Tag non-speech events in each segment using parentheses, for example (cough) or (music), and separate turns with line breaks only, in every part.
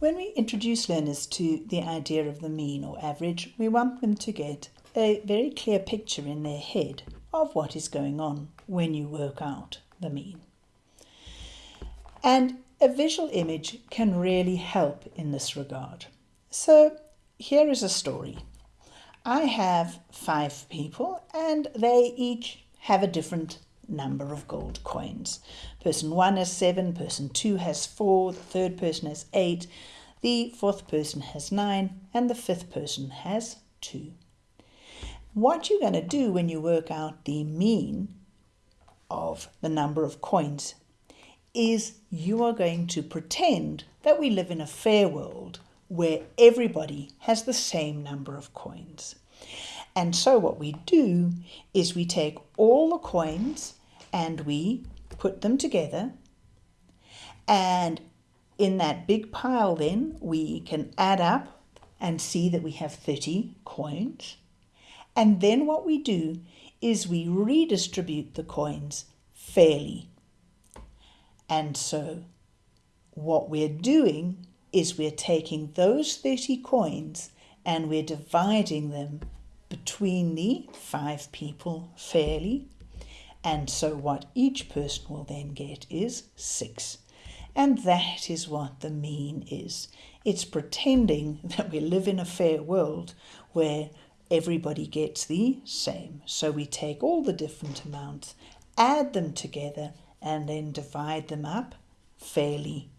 When we introduce learners to the idea of the mean or average, we want them to get a very clear picture in their head of what is going on when you work out the mean. And a visual image can really help in this regard. So here is a story. I have five people and they each have a different number of gold coins. Person one has seven, person two has four, the third person has eight, the fourth person has nine, and the fifth person has two. What you're going to do when you work out the mean of the number of coins is you are going to pretend that we live in a fair world where everybody has the same number of coins. And so what we do is we take all the coins and we put them together. And in that big pile then we can add up and see that we have 30 coins. And then what we do is we redistribute the coins fairly. And so what we're doing is we're taking those 30 coins and we're dividing them between the five people fairly. And so what each person will then get is six. And that is what the mean is. It's pretending (laughs) that we live in a fair world where everybody gets the same. So we take all the different amounts, add them together, and then divide them up fairly.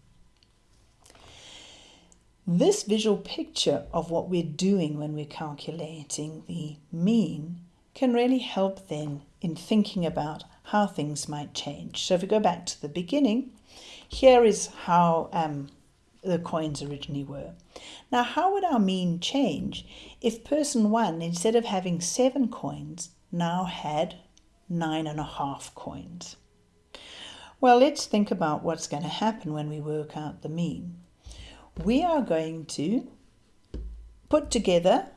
This visual picture of what we're doing when we're calculating the mean can really help then in thinking about how things might change. So if we go back to the beginning, here is how um, the coins originally were. Now, how would our mean change if person one, instead of having seven coins, now had nine and a half coins? Well, let's think about what's going to happen when we work out the mean. We are going to put together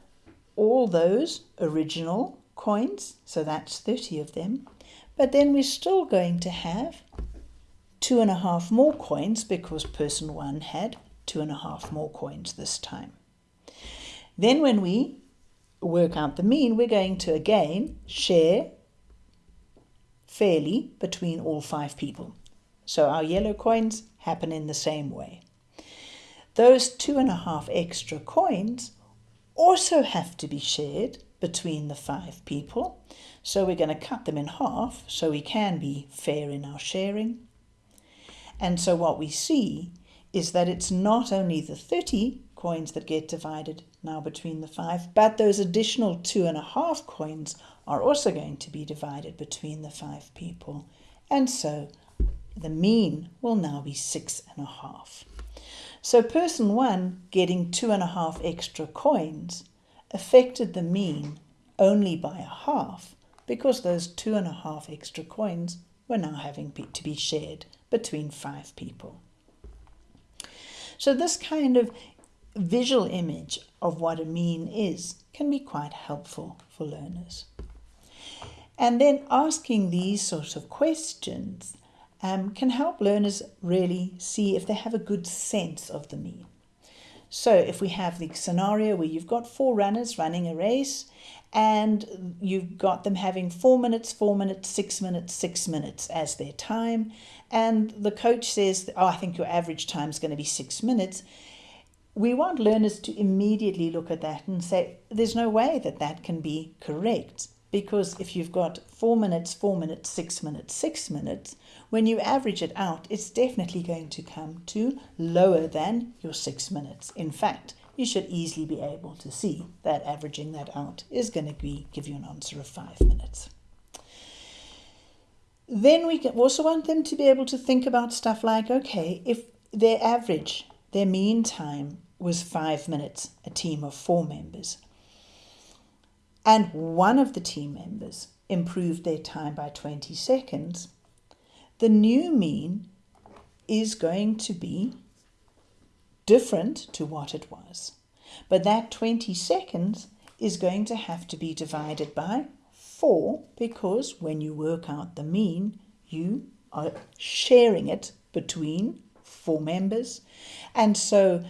all those original coins, so that's 30 of them, but then we're still going to have two and a half more coins because person one had two and a half more coins this time. Then when we work out the mean, we're going to again share fairly between all five people. So our yellow coins happen in the same way. Those two and a half extra coins also have to be shared between the five people. So we're going to cut them in half so we can be fair in our sharing. And so what we see is that it's not only the 30 coins that get divided now between the five, but those additional two and a half coins are also going to be divided between the five people. And so the mean will now be six and a half. So person one getting two and a half extra coins affected the mean only by a half because those two and a half extra coins were now having to be shared between five people. So this kind of visual image of what a mean is can be quite helpful for learners. And then asking these sorts of questions um, can help learners really see if they have a good sense of the mean. So if we have the scenario where you've got four runners running a race and you've got them having four minutes, four minutes, six minutes, six minutes as their time, and the coach says, oh, I think your average time is going to be six minutes, we want learners to immediately look at that and say, there's no way that that can be correct. Because if you've got four minutes, four minutes, six minutes, six minutes, when you average it out, it's definitely going to come to lower than your six minutes. In fact, you should easily be able to see that averaging that out is going to be, give you an answer of five minutes. Then we also want them to be able to think about stuff like, okay, if their average, their mean time was five minutes, a team of four members, and one of the team members improved their time by 20 seconds, the new mean is going to be different to what it was. But that 20 seconds is going to have to be divided by 4 because when you work out the mean, you are sharing it between four members. And so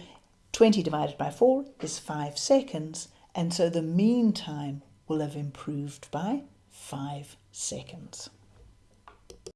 20 divided by 4 is 5 seconds, and so the mean time will have improved by 5 seconds.